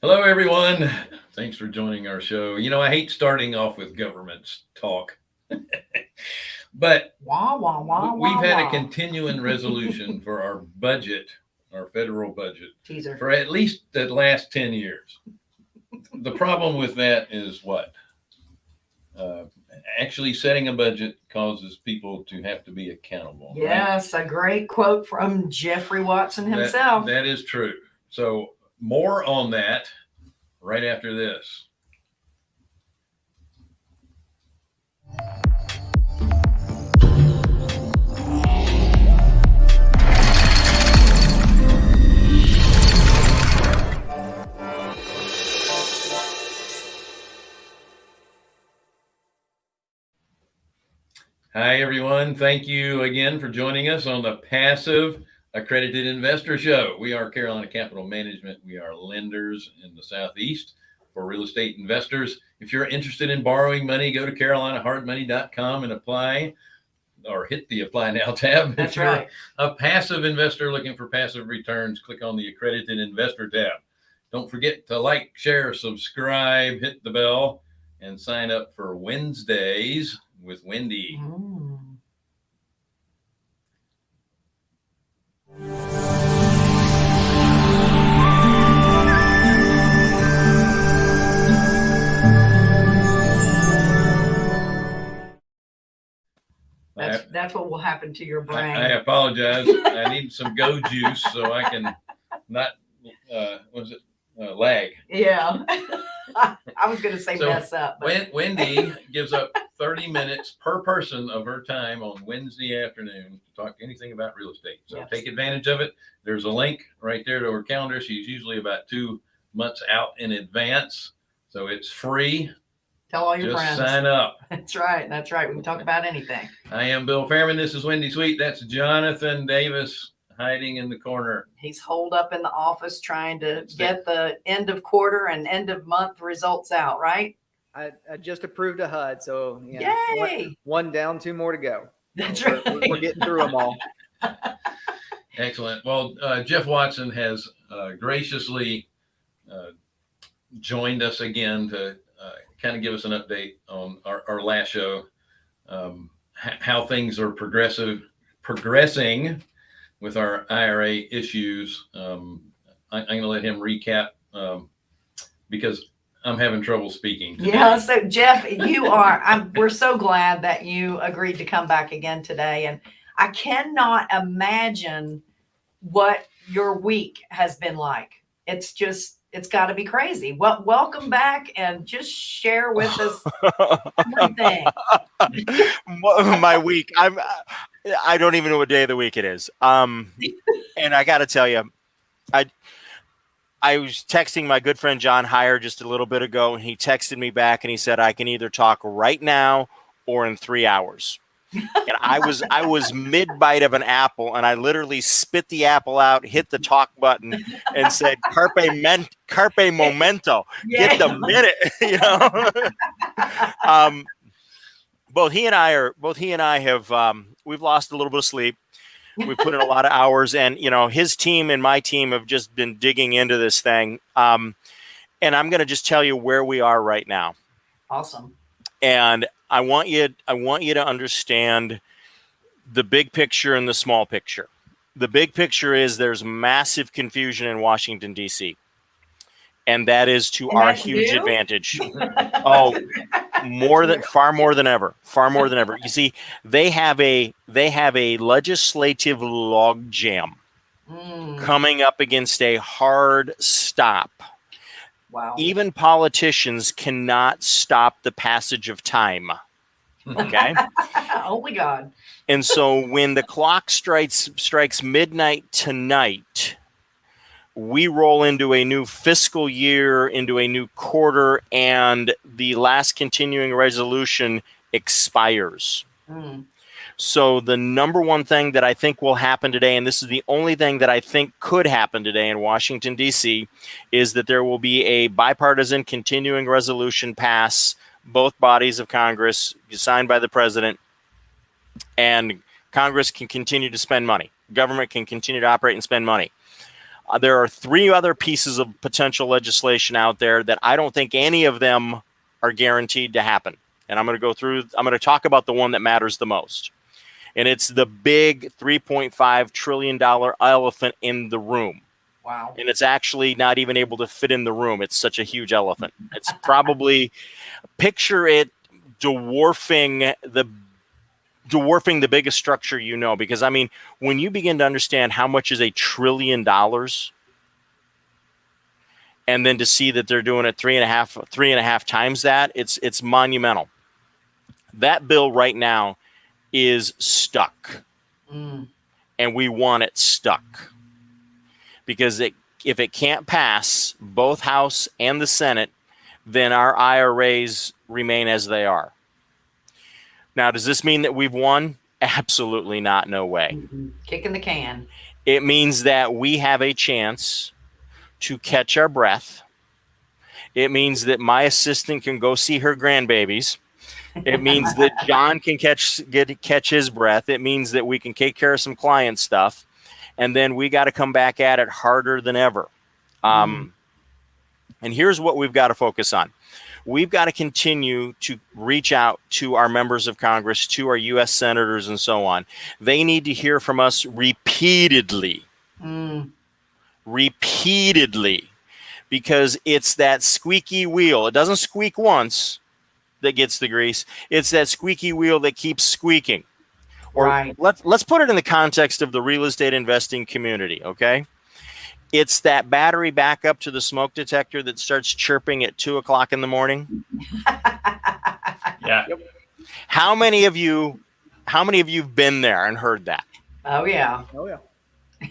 Hello, everyone. Thanks for joining our show. You know, I hate starting off with government talk, but wah, wah, wah, we've wah, had wah. a continuing resolution for our budget, our federal budget, teaser. for at least the last 10 years. The problem with that is what? Uh, actually, setting a budget causes people to have to be accountable. right? Yes, a great quote from Jeffrey Watson That- himself. that is true. So more on that right after this. Hi, everyone. Thank you again for joining us on the Passive Accredited Investor Show. We are Carolina Capital Management. We are lenders in the Southeast for real estate investors. If you're interested in borrowing money, go to carolinahardmoney.com and apply or hit the apply now tab. That's if you're right. a passive investor looking for passive returns, click on the accredited investor tab. Don't forget to like, share, subscribe, hit the bell, and sign up for Wednesdays with Wendy. Mm. That's that's what will happen to your brain. I, I apologize. I need some go juice so I can not, uh, was it, uh, lag. yeah. I was gonna say So, mess up, but Wendy gives up 30 minutes per person of her time on Wednesday afternoon to talk anything about real estate. So Yes. take advantage of it. There's a link right there to her calendar. She's usually about two months out in advance. So it's free. tell all your Just friends. sign up. That's right. That's right. We can talk about anything. I am Bill Fairman. This is Wendy Sweet. That's Jonathan Davis hiding in the corner. He's holed up in the office trying to That's get the end of quarter and end of month results out, right? I, I just approved a HUD, so you know, one, Yay! one down, two more to go. That's We're, right. we're getting through them all. Excellent. Well, uh, Jeff Watson has uh, graciously uh, joined us again to uh, kind of give us an update on our, our last show, um, how things are progressive, progressing with our IRA issues. Um, I, I'm going to let him recap um, because I'm having trouble speaking. today. Yeah, so Jeff, you are, I'm, we're so glad that you agreed to come back again today. And I cannot imagine what your week has been like. It's just, it's got to be crazy. Well, welcome back and just share with us everything. Mo- my week i'm i don't even know what day of the week it is. Um and i gotta tell you i i was texting my good friend john Hyre just a little bit ago and he texted me back and he said i can either talk right now or in three hours. And i was i was mid bite of an apple and i literally spit the apple out hit the talk button and said carpe ment carpe momento. Get the minute you know? Um both he and I are both he and I have um, we've lost a little bit of sleep. We've put in a lot of hours, and you know his team and my team have just been digging into this thing. Um, and I'm going to just tell you where we are right now. Awesome. And I want you I want you to understand the big picture and the small picture. The big picture is there's massive confusion in Washington D.C. And that is to And our huge you? advantage. Oh, more than far more than ever far more than ever you see they have a they have a legislative log jam Mm, coming up against a hard stop wow. even politicians cannot stop the passage of time okay Only God. and so when the clock strikes strikes midnight tonight we roll into a new fiscal year into a new quarter and the last continuing resolution expires Mm, so the number one thing that I think will happen today, and this is the only thing that I think could happen today in Washington D.C., is that there will be a bipartisan continuing resolution pass both bodies of Congress, signed by the president, and Congress can continue to spend money. Government can continue to operate and spend money. Uh, there are three other pieces of potential legislation out there that I don't think any of them are guaranteed to happen. And I'm going to go through, I'm going to talk about the one that matters the most. And it's the big $3.5 trillion elephant in the room. Wow. And it's actually not even able to fit in the room. It's such a huge elephant. It's probably, picture it dwarfing the dwarfing the biggest structure you know because i mean when you begin to understand how much is a trillion dollars and then to see that they're doing it three and a half three and a half times that it's it's monumental. That bill right now is stuck. Mm. and we want it stuck. Because it if it can't pass both house and the senate then our iras remain as they are now does this mean that we've won absolutely not no way Mhm. Kicking the can. it means that we have a chance to catch our breath. It means that my assistant can go see her grandbabies. It means that John can catch get catch his breath. It means that we can take care of some client stuff, and then we got to come back at it harder than ever. Um, And here's what we've got to focus on. We've got to continue to reach out to our members of Congress, to our U.S. senators, and so on. They need to hear from us repeatedly Mm. repeatedly because it's that squeaky wheel. It doesn't squeak once that gets the grease. It's that squeaky wheel that keeps squeaking. Or Right. let's let's put it in the context of the real estate investing community, okay? It's that battery backup to the smoke detector that starts chirping at two o'clock in the morning. Yeah. How many of you how many of you've been there and heard that? oh yeah. Oh yeah.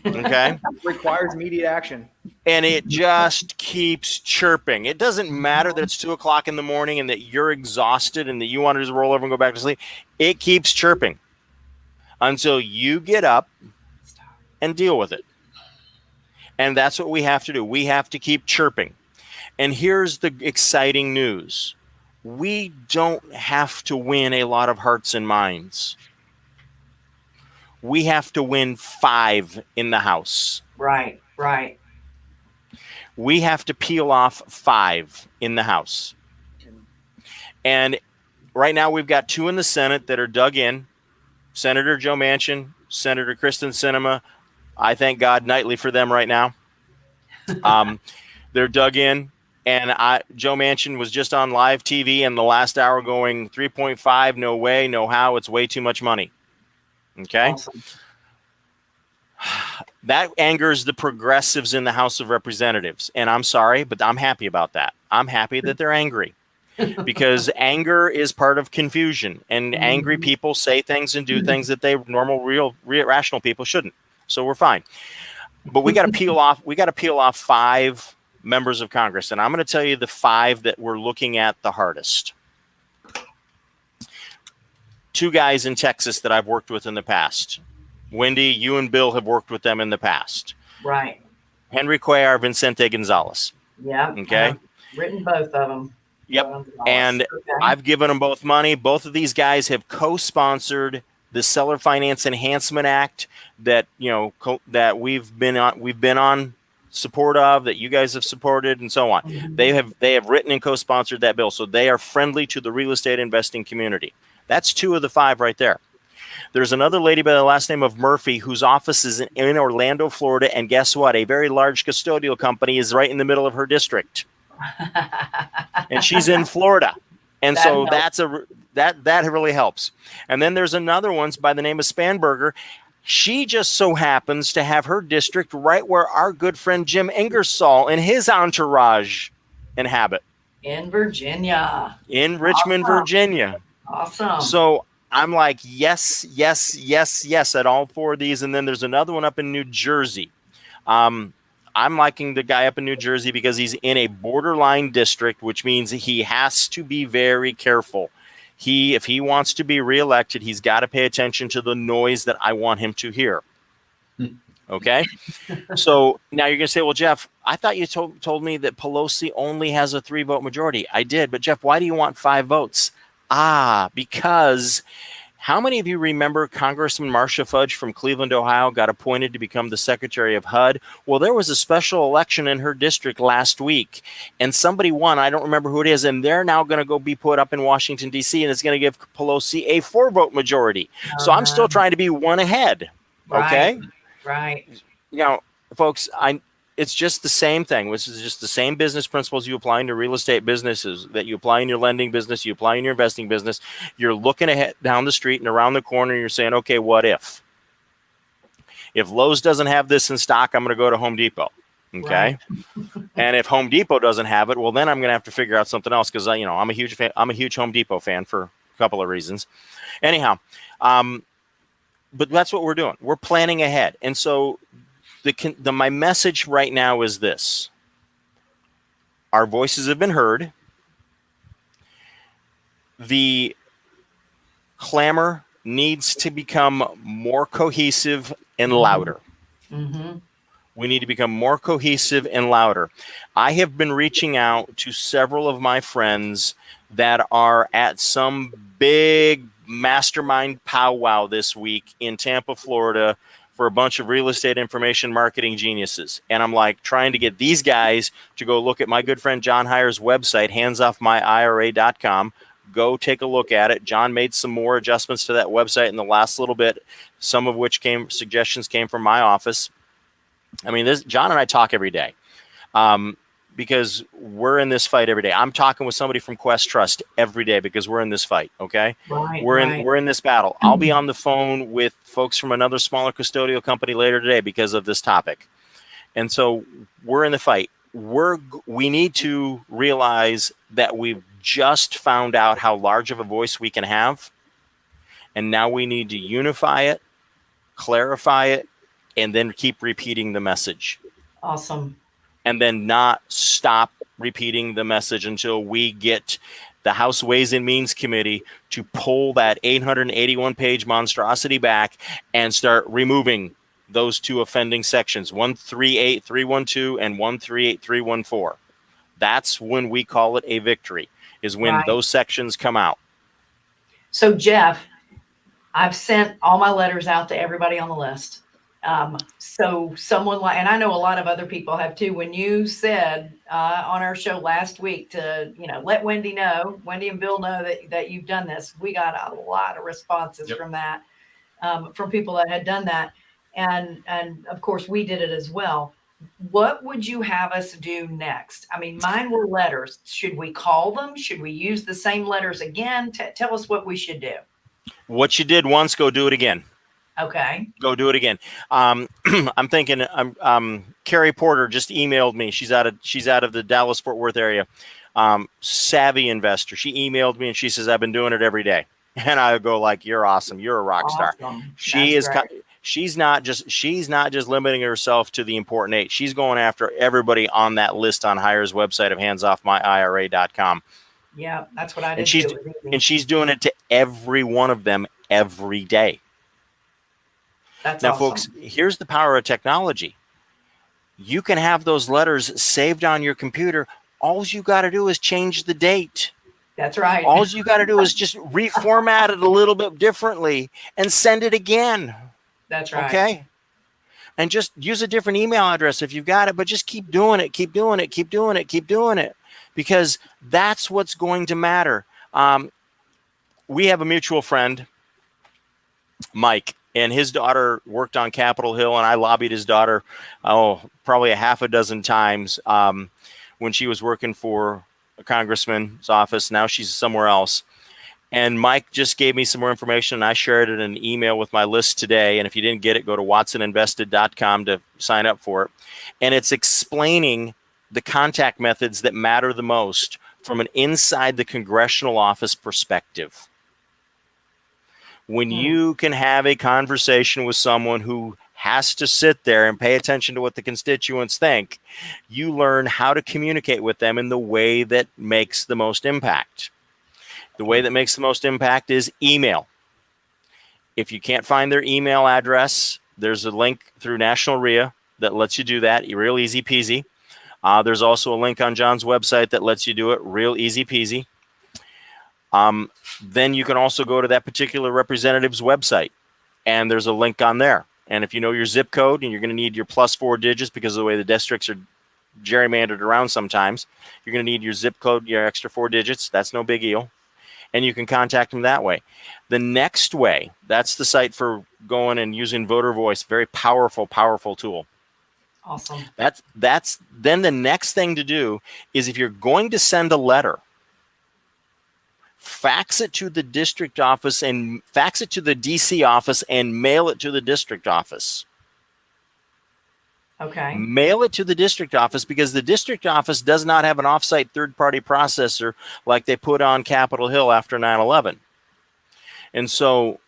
Okay. Requires immediate action. and it just keeps chirping. It doesn't matter that it's two o'clock in the morning and that you're exhausted and that you want to just roll over and go back to sleep. It keeps chirping until you get up and deal with it. And that's what we have to do. We have to keep chirping. And here's the exciting news we don't have to win a lot of hearts and minds. We have to win five in the house. Right. Right. we have to peel off five in the House. And right now we've got two in the Senate that are dug in Senator Joe Manchin, Senator Kyrsten Sinema. I thank God nightly for them right now. Um, they're dug in. And I, Joe Manchin was just on live TV in the last hour going 3.5, no way, no how, it's way too much money. Okay Awesome. that angers the progressives in the House of Representatives. And I'm sorry, but I'm happy about that. I'm happy that they're angry because anger is part of confusion. And angry people say things and do things that they normal, real, real rational people shouldn't. So we're fine. But we got to peel off, we got to peel off five members of Congress. And I'm going to tell you the five that we're looking at the hardest. Two guys in Texas that I've worked with in the past. Wendy, you and Bill have worked with them in the past. Right. Henry Cuellar, Vicente Gonzalez. Yeah. Uh-huh. Okay. I've written both of them. Yep. And Okay. I've given them both money. Both of these guys have co-sponsored the Seller Finance Enhancement Act that you know co- that we've been on we've been on support of that you guys have supported and so on. Mhm. They have they have written and co-sponsored that bill, so they are friendly to the real estate investing community. That's two of the five right there. There's another lady by the last name of Murphy whose office is in, in Orlando, Florida, and guess what? A very large custodial company is right in the middle of her district, and she's in Florida, and That so helps. that's a that that really helps. And then there's another one by the name of Spanberger. She just so happens to have her district right where our good friend Jim Ingersoll and his entourage inhabit in Virginia. in Richmond, Awesome. Virginia. Awesome. So I'm like, yes, yes, yes, yes at all four of these. And then there's another one up in New Jersey. Um, I'm liking the guy up in New Jersey because he's in a borderline district, which means he has to be very careful. He, if he wants to be reelected, he's got to pay attention to the noise that I want him to hear. Okay. so now you're going to say, well, Jeff, I thought you told, told me that Pelosi only has a three vote majority. I did. But Jeff, why do you want five votes? Ah, because How many of you remember Congressman Marcia Fudge from Cleveland, Ohio, got appointed to become the Secretary of HUD? Well, there was a special election in her district last week, and somebody won. I don't remember who it is, and they're now going to go be put up in Washington, D.C., and it's going to give Pelosi a four vote majority. So I'm still Uh-huh. trying to be one ahead. Okay. Right. You know, folks, I it's just the same thing. This is just the same business principles you apply in your real estate businesses that you apply in your lending business, you apply in your investing business. You're looking ahead down the street and around the corner, and you're saying, okay, what if? If Lowe's doesn't have this in stock, I'm going to go to Home Depot. Okay. and if Home Depot doesn't have it, well, then I'm going to have to figure out something else because you know I'm a huge fan. I'm a huge Home Depot fan for a couple of reasons. Anyhow, um, but that's what we're doing. We're planning ahead, and so the, the my message right now is this: our voices have been heard. The clamor needs to become more cohesive and louder. Mm-hmm. We need to become more cohesive and louder. I have been reaching out to several of my friends that are at some big mastermind powwow this week in Tampa, Florida for a bunch of real estate information marketing geniuses. And I'm like trying to get these guys to go look at my good friend John Hyre's website, handsoffmyira.com. Go take a look at it. John made some more adjustments to that website in the last little bit, some of which came suggestions came from my office. I mean, this John and I talk every day um, because we're in this fight every day. I'm talking with somebody from Quest Trust every day because we're in this fight. Okay, Right. we're right. in we're in this battle. I'll be on the phone with folks from another smaller custodial company later today because of this topic, and so we're in the fight. We're we need to realize that we've just found out how large of a voice we can have, and now we need to unify it, clarify it, and then keep repeating the message awesome. And then not stop repeating the message until we get the House Ways and Means Committee to pull that 881 page monstrosity back and start removing those two offending sections 138312 and 138314. That's when we call it a victory, is when Right. those sections come out. So Jeff, I've sent all my letters out to everybody on the list. Um, so someone like, and I know a lot of other people have too. When you said uh, on our show last week to, you know, let Wendy know, Wendy and Bill know that that you've done this. We got a lot of responses Yep. from that, um, from people that had done that, and and of course we did it as well. What would you have us do next? I mean, mine were letters. Should we call them? Should we use the same letters again? T- tell us what we should do. What you did once, go do it again. Okay. go do it again. Um, I'm thinking. Um, um, Carrie Porter just emailed me. She's out of she's out of the Dallas Fort Worth area. Um, savvy investor. She emailed me and she says I've been doing it every day. And I go like, "You're awesome. You're a rock star." Awesome. She That's is. great. She's not just she's not just limiting herself to the important eight. She's going after everybody on that list on Hyre's website of handsoffmyira.com. Yeah, that's what I did. And she's- too. It was easy. And she's doing it to every one of them every day. That's Now, awesome. folks, here's the power of technology. You can have those letters saved on your computer. All you got to do is change the date. That's right. All you got to do is just reformat it a little bit differently and send it again. that's right. Okay. And just use a different email address if you've got it, but just keep doing it, keep doing it, keep doing it, keep doing it, because that's what's going to matter. Um, we have a mutual friend, Mike, and his daughter worked on Capitol Hill, and I lobbied his daughter, oh, probably a half a dozen times um, when she was working for a congressman's office. Now she's somewhere else. And Mike just gave me some more information, and I shared it in an email with my list today. And if you didn't get it, go to watsoninvested.com to sign up for it. And it's explaining the contact methods that matter the most from an inside the congressional office perspective. When Hmm. you can have a conversation with someone who has to sit there and pay attention to what the constituents think, you learn how to communicate with them in the way that makes the most impact. The way that makes the most impact is email. If you can't find their email address, there's a link through National RIA that lets you do that, real easy peasy. Uh, there's also a link on John's website that lets you do it real easy peasy. Um, then you can also go to that particular representative's website and there's a link on there. And if you know your zip code and you're going to need your plus four digits because of the way the districts are gerrymandered around sometimes, you're going to need your zip code, your extra four digits. That's no big deal. And you can contact them that way. The next way, that's the site for going and using voter voice. Very powerful, powerful tool. Awesome. That's that's then the next thing to do is if you're going to send a letter, fax it to the district office and fax it to the DC office and mail it to the district office. Okay. Mail it to the district office because the district office does not have an offsite third party processor like they put on Capitol Hill after 9 11. And so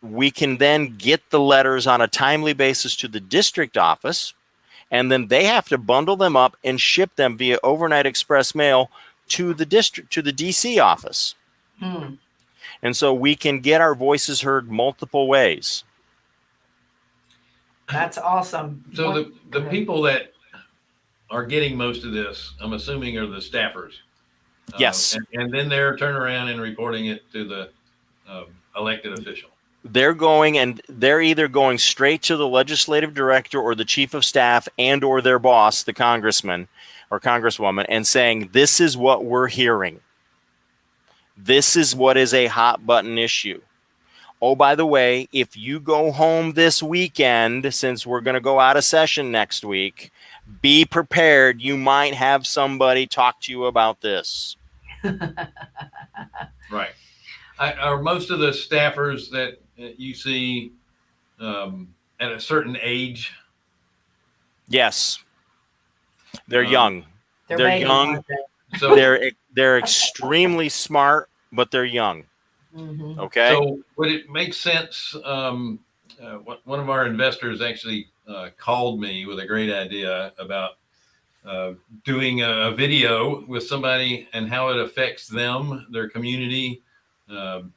we can then get the letters on a timely basis to the district office and then they have to bundle them up and ship them via overnight express mail to the district to the DC office. Hmm. And so we can get our voices heard multiple ways. That's awesome. So What- the, the people that are getting most of this, I'm assuming are the staffers. Uh, Yes. and, and then they're turning around and reporting it to the um, elected official. They're going and they're either going straight to the legislative director or the chief of staff and or their boss, the congressman or congresswoman and saying this is what we're hearing. This is what is a hot button issue. Oh, by the way, if you go home this weekend, since we're going to go out of session next week, be prepared. You might have somebody talk to you about this. Right. I, are most of the staffers that you see um, at a certain age? Yes. They're Um, young. they're babies, young. aren't they? So, They're they're extremely smart, but they're young. Mhm. Okay. so would it make sense? Um, uh, one one of our investors actually uh, called me with a great idea about uh, doing a, a video with somebody and how it affects them, their community, um,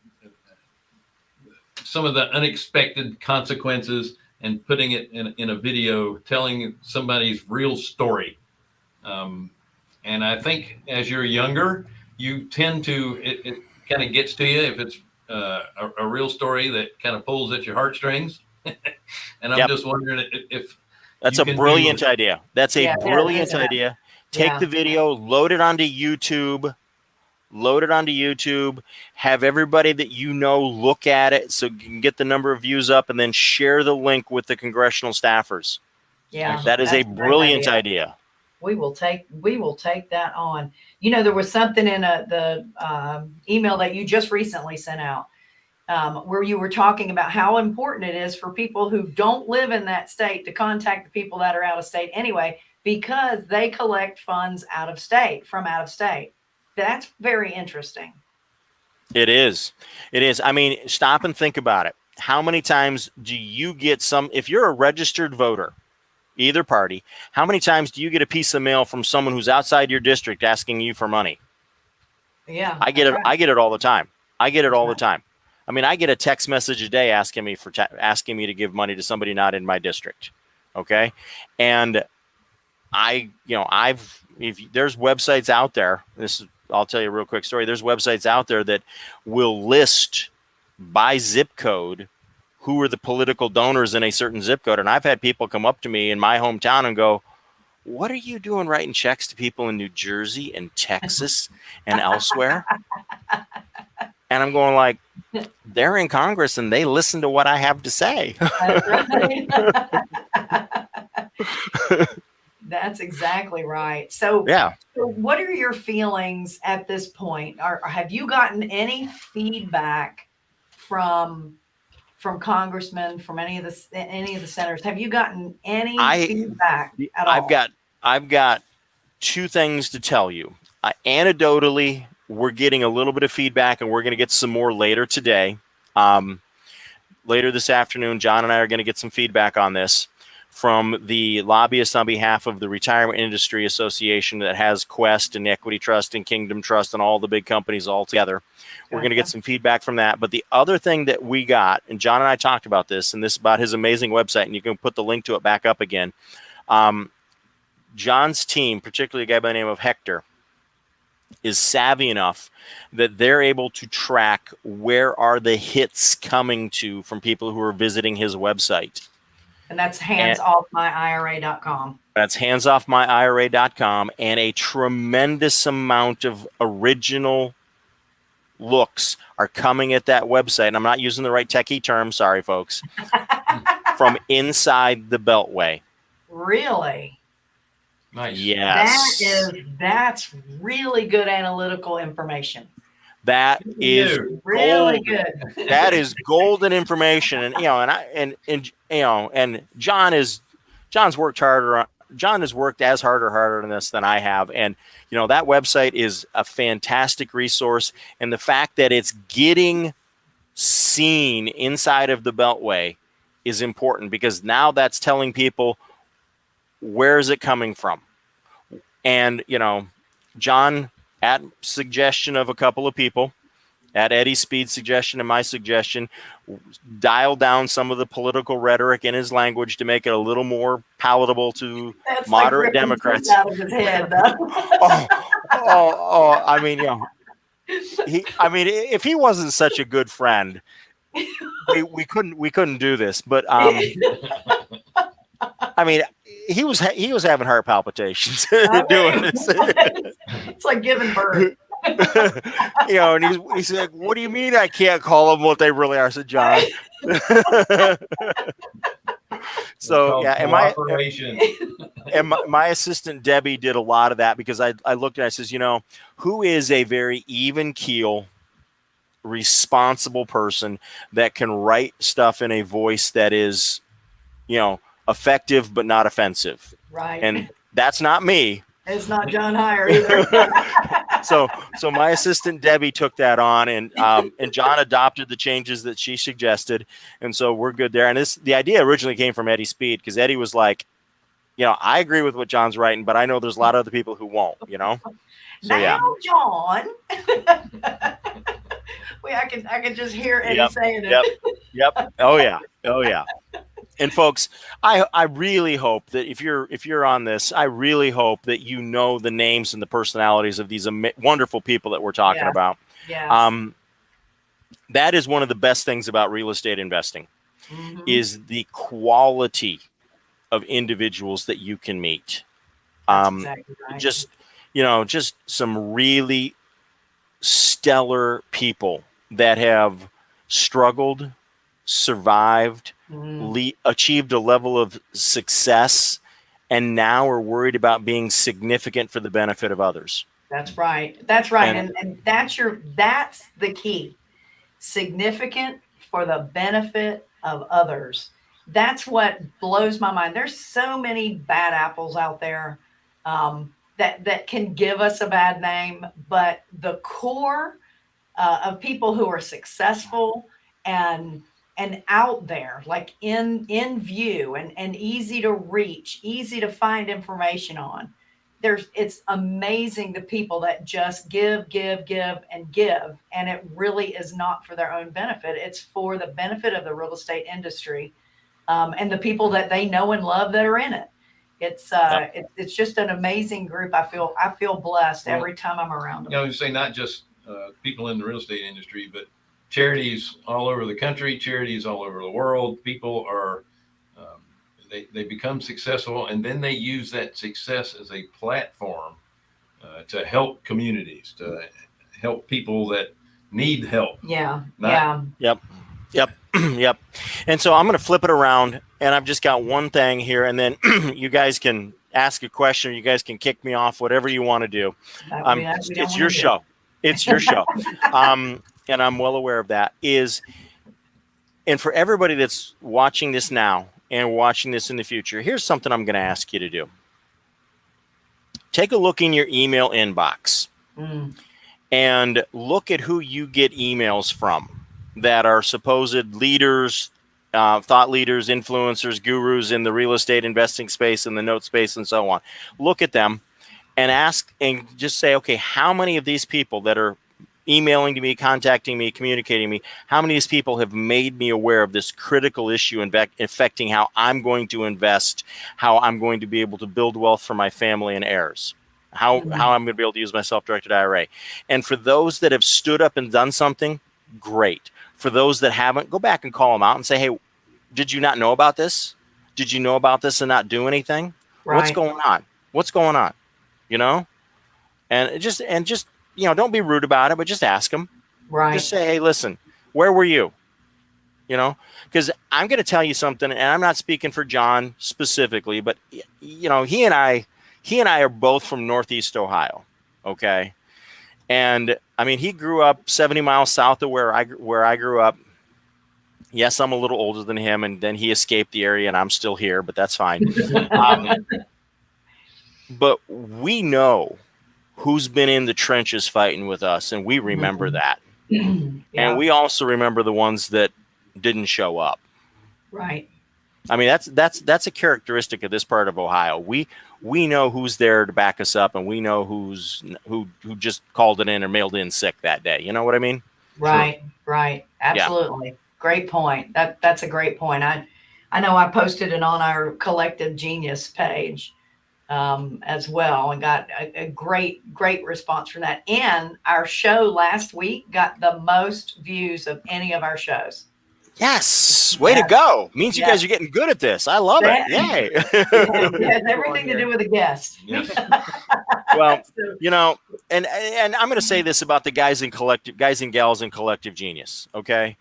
some of the unexpected consequences, and putting it in, in a video, telling somebody's real story. Um, and I think as you're younger, you tend to, it, it kind of gets to you if it's uh, a, a real story that kind of pulls at your heartstrings. and I'm Yep. just wondering if, if That's a brilliant idea. That's a Yeah, yeah, brilliant yeah. idea. Take Yeah. the video, load it onto YouTube, load it onto YouTube, have everybody that you know look at it so you can get the number of views up and then share the link with the congressional staffers. Yeah. That is a brilliant idea. idea. We will take, we will take that on. You know, there was something in a, the, um, email that you just recently sent out. Um, where you were talking about how important it is for people who don't live in that state to contact the people that are out of state anyway, because they collect funds out of state, from out of state. That's very interesting. It is. It is. I mean, stop and think about it. How many times do you get some, if you're a registered voter, either party, how many times do you get a piece of mail from someone who's outside your district asking you for money? Yeah. I get it. right. I get it all the time. I get it all the time. I mean, I get a text message a day asking me for asking me to give money to somebody not in my district. Okay, and I, you know, I've if there's websites out there. This is, I'll tell you a real quick story. There's websites out there that will list by zip code who are the political donors in a certain zip code, and I've had people come up to me in my hometown and go. What are you doing writing checks to people in New Jersey and Texas and elsewhere? And I'm going like, they're in Congress and they listen to what I have to say. That's right. That's exactly right. So, yeah. so what are your feelings at this point? Are have you gotten any feedback from from congressmen, from any of the any of the senators? Have you gotten any I- feedback at all? I've got I've got two things to tell you. Uh, anecdotally, we're getting a little bit of feedback, and we're going to get some more later today. Um, later this afternoon, John and I are going to get some feedback on this from the lobbyists on behalf of the Retirement Industry Association that has Quest and Equity Trust and Kingdom Trust and all the big companies all together. We're going to get some feedback from that. But the other thing that we got, and John and I talked about this, and this is about his amazing website, and you can put the link to it back up again. Um, John's team, particularly a guy by the name of Hector, is savvy enough that they're able to track where are the hits coming to from people who are visiting his website. And that's handsoffmyira.com. That's handsoffmyira.com and a tremendous amount of original looks are coming at that website. And I'm not using the right techie term, sorry folks. from inside the beltway. Really? Nice. Yes. That is that's really good analytical information. That is Really gold. good. that is golden information. And you know and i and and you know and john is john's worked harder on john has worked as hard or harder on this than i have. And you know that website is a fantastic resource. And the fact that it's getting seen inside of the beltway is important because now that's telling people where is it coming from. And you know john at suggestion of a couple of people at Eddie's speed suggestion and my suggestion, dial down some of the political rhetoric in his language to make it a little more palatable to. That's Moderate ripping Democrats. Out of his head. Oh, oh, oh! I mean, you know, he. I mean, if he wasn't such a good friend, we, we couldn't we couldn't do this. But um, I mean, he was ha- he was having heart palpitations oh, doing this. it's like giving birth. you know, and he's he's like, "What do you mean I can't call them what they really are?" I said, "John." so yeah, and my Cooperation. and my, my assistant Debbie did a lot of that because I I looked and I says, you know, who is a very even keel, responsible person that can write stuff in a voice that is, you know, effective but not offensive, Right. and that's not me. it's not John Hyre either. so so my assistant Debbie took that on and um, and John adopted the changes that she suggested and so we're good there and this the idea originally came from Eddie Speed because Eddie was like you know I agree with what John's writing but I know there's a lot of other people who won't you know so now, yeah John. Wait, I can I can just hear Eddie Yep, saying it. yep. yep oh yeah oh yeah and folks I I really hope that if you're if you're on this I really hope that you know the names and the personalities of these ama- wonderful people that we're talking Yeah. about Yeah. um that is one of the best things about real estate investing Mhm. is the quality of individuals that you can meet. Um, exactly right. just you know, just some really stellar people that have struggled, survived, le- achieved a level of success, and now are worried about being significant for the benefit of others. That's right. That's right. And- And, and that's your that's the key. Significant for the benefit of others. That's what blows my mind. There's so many bad apples out there um, that that can give us a bad name, but the core uh, of people who are successful and and out there, like in in view and and easy to reach, easy to find information on. There's it's amazing the people that just give give give and give and it really is not for their own benefit. It's for the benefit of the real estate industry um, and the people that they know and love that are in it. It's uh it, it's just an amazing group. I feel i feel blessed Well, every time i'm around them you know, you say not just uh, people in the real estate industry, but charities all over the country, charities all over the world. People are, um, they, they become successful and then they use that success as a platform uh, to help communities, to help people that need help. yeah Not- yeah yep. Yep. yep. And so I'm going to flip it around, and I've just got one thing here, and then you guys can ask a question, or you guys can kick me off, whatever you want to do. Um, it's we don't it's wanna your do. show. It's your show. Um, and I'm well aware of that. Is and for everybody that's watching this now and watching this in the future, here's something I'm going to ask you to do. Take a look in your email inbox Mm, and look at who you get emails from that are supposed leaders, uh, thought leaders, influencers, gurus in the real estate investing space and the note space and so on. Look at them and ask and just say, okay, how many of these people that are emailing to me, contacting me, communicating me, how many of these people have made me aware of this critical issue affecting how I'm going to invest, how I'm going to be able to build wealth for my family and heirs? how Mhm. how I'm going to be able to use my self-directed IRA. And for those that have stood up and done something, great. For those that haven't, go back and call them out and say, "Hey, did you not know about this? Did you know about this and not do anything? What's going on? What's going on?" You know? And it just and just, you know, don't be rude about it, but just ask them. Right. Just say, "Hey, listen, where were you?" You know? Cuz I'm going to tell you something and I'm not speaking for John specifically, but you know, he and I he and I are both from Northeast Ohio, okay? And I mean, he grew up 70 miles south of where I where I grew up. Yes, I'm a little older than him, and then he escaped the area, and I'm still here, but that's fine. Um, but we know who's been in the trenches fighting with us, and we remember Mhm. that. yeah. And we also remember the ones that didn't show up. right. I mean, that's that's that's a characteristic of this part of Ohio. We we know who's there to back us up, and we know who's who who just called it in or mailed in sick that day. You know what I mean? Right, right. Absolutely. Great point. That that's a great point. I I know I posted it on our collective genius page um, as well and got a, a great, great response from that. And our show last week got the most views of any of our shows. Yes, way Yeah. to go! Means you Yeah. guys are getting good at this. I love Yeah. it. Yay! It has everything to do with the guest. Yes. well, you know, and and I'm going to say this about the guys in collective, guys and gals in collective genius. Okay,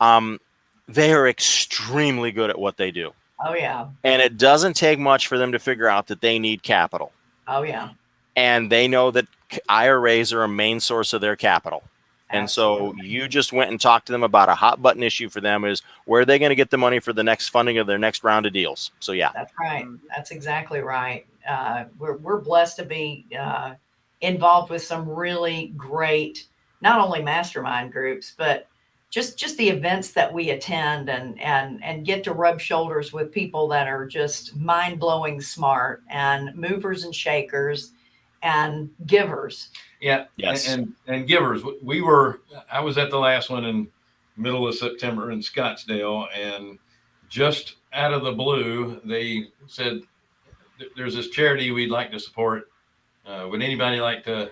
um, they are extremely good at what they do, oh yeah. and it doesn't take much for them to figure out that they need capital, Oh yeah. and they know that IRAs are a main source of their capital. And so you just went and talked to them about a hot button issue for them is where are they going to get the money for the next funding of their next round of deals. So yeah, That's right. That's exactly right. Uh, we're, we're blessed to be uh, involved with some really great, not only mastermind groups, but just just the events that we attend and and and get to rub shoulders with people that are just mind blowing smart and movers and shakers and givers. Yeah. Yes. And, and givers, we were, I was at the last one in middle of September in Scottsdale and just out of the blue, they said, there's this charity we'd like to support. Uh, would anybody like to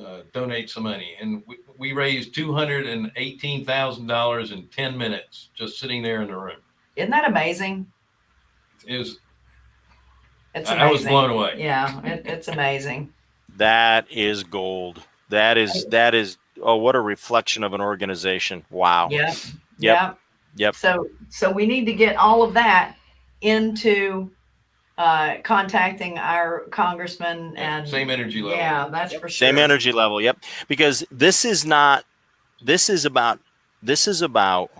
uh, donate some money? And we, we raised $218,000 in 10 minutes, just sitting there in the room. Isn't that amazing? It was, It's amazing. I was blown away. Yeah, it, it's amazing. that is gold. That is that is oh what a reflection of an organization. Wow. Yeah. Yep. Yeah. Yep. So so we need to get all of that into uh, contacting our congressman and Same energy level. Yeah, that's for sure. Same energy level. Yep. Because this is not this is about this is about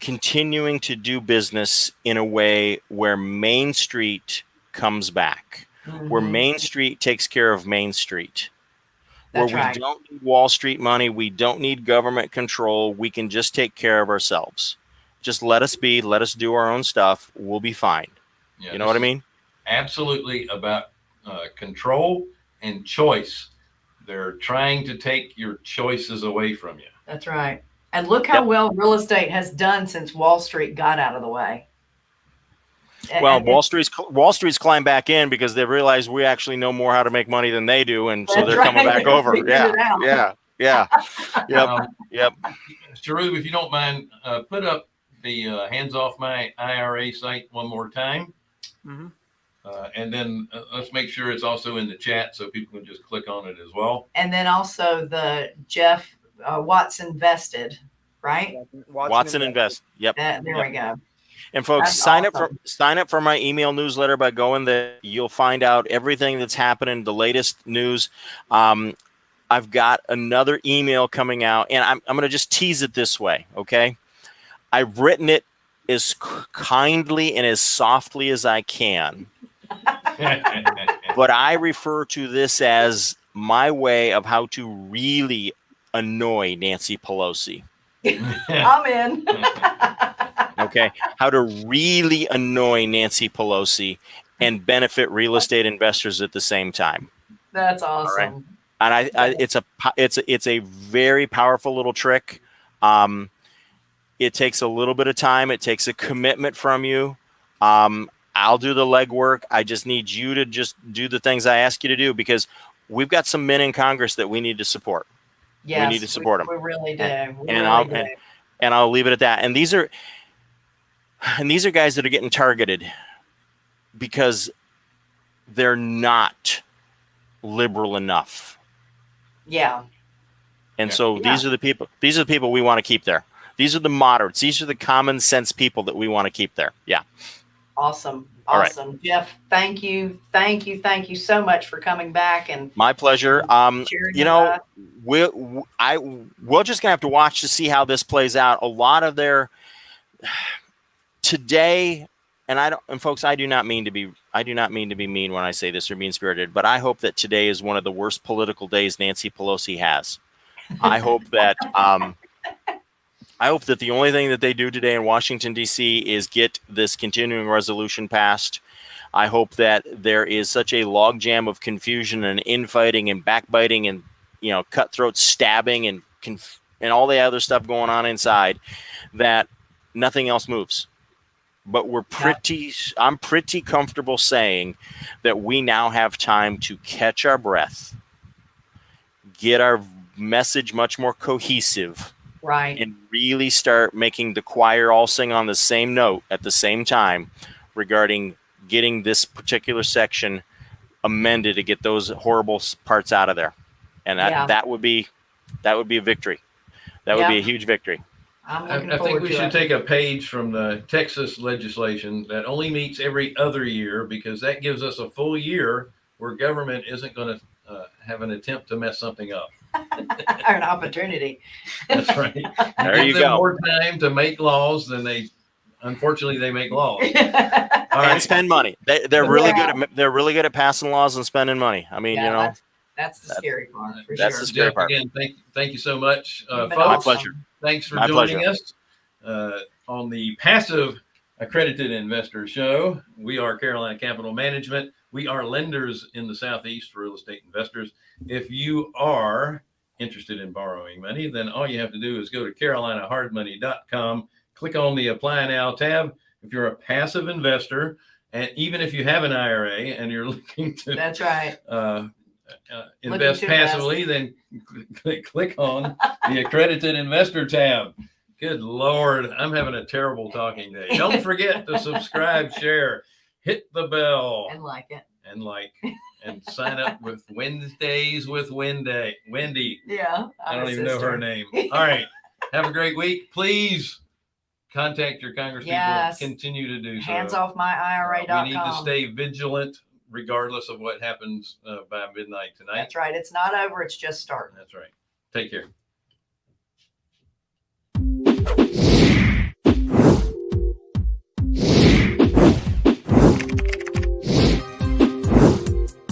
continuing to do business in a way where Main Street comes back. Where Mhm. Main Street takes care of Main Street. That's where we right. don't need Wall Street money, we don't need government control. We can just take care of ourselves. Just let us be, let us do our own stuff. We'll be fine. Yeah, You know what I mean? Absolutely about uh, control and choice. They're trying to take your choices away from you. That's right. And look how Yep. well real estate has done since Wall Street got out of the way. Well, and Wall Street's Wall Street's climbed back in because they realize we actually know more how to make money than they do, and so they're coming back over. Figured Yeah, yeah, yeah, yep, Um, yep. Sharub, if you don't mind, uh, put up the uh, hands off my IRA site one more time. Mhm. Uh, and then uh, let's make sure it's also in the chat so people can just click on it as well. and then also the Jeff uh, Watson vested, right? Watson Invest. Yep. That, there we go. And folks, That's sign up for sign up for my email newsletter by going there. You'll find out everything that's happening, the latest news. Um, I've got another email coming out, and I'm I'm going to just tease it this way, okay? I've written it as kindly and as softly as I can, but I refer to this as my way of how to really annoy Nancy Pelosi. I'm in. okay how to really annoy nancy pelosi and benefit real estate investors at the same time That's right. awesome. and I, I it's a it's a, it's a very powerful little trick um it takes a little bit of time it takes a commitment from you um I'll do the legwork. I just need you to just do the things I ask you to do because we've got some men in Congress that we need to support. Yes, we need to support 'em. We really do. We And really I'll- do. and- and I'll leave it at that. And these are and these are guys that are getting targeted because they're not liberal enough. yeah. And Yeah. so Yeah. these are the people these are the people we want to keep there. These are the moderates. These are the common sense people that we want to keep there. Yeah. Awesome. All right. Awesome. Jeff, thank you. Thank you. Thank you so much for coming back and My pleasure. Um you know, we'll I we're just gonna have to watch to see how this plays out. A lot of their today, and I don't and folks, I do not mean to be I do not mean to be mean when I say this or mean spirited, but I hope that today is one of the worst political days Nancy Pelosi has. I hope that um I hope that the only thing that they do today in Washington D.C. is get this continuing resolution passed. I hope that there is such a logjam of confusion and infighting and backbiting and you know cutthroat stabbing and conf- and all the other stuff going on inside that nothing else moves but we're pretty i'm pretty comfortable saying that we now have time to catch our breath get our message much more cohesive right. and really start making the choir all sing on the same note at the same time regarding getting this particular section amended to get those horrible parts out of there and that, Yeah. that would be that would be a victory that would be a huge victory I'm I, looking I forward think we should it. take a page from the Texas legislation that only meets every other year because that gives us a full year where government isn't going to uh, have an attempt to mess something up. an opportunity. That's right. There you them go. More time to make laws than they, unfortunately, they make laws. All and spend money they, they're really Yeah. good at they're really good at passing laws and spending money i mean Yeah, you know that's, that's the That- scary part for that's sure. the scary Jeff, part. again, thank, thank you so much, uh, folks. My pleasure. Thanks for My joining pleasure. us uh, on the Passive Accredited Investor Show. We are Carolina Capital Management. We are lenders in the Southeast for real estate investors. If you are interested in borrowing money, then all you have to do is go to carolinahardmoney.com, click on the Apply Now tab. If you're a passive investor, and even if you have an IRA and you're looking to That's right. uh, uh, invest to invest. passively, then click, click on the accredited investor tab. Good Lord, I'm having a terrible talking day. Don't forget to subscribe, share, hit the bell, And like it. and like, and sign up with Wednesdays with Wendy. Wendy, Yeah. I don't even know her name. All right, have a great week. Please contact your congresspeople. Yes. Continue to do so. Hands off my Uh, IRA.com. we need to stay vigilant regardless of what happens uh, by midnight tonight. That's right. It's not over. It's just starting. That's right. Take care.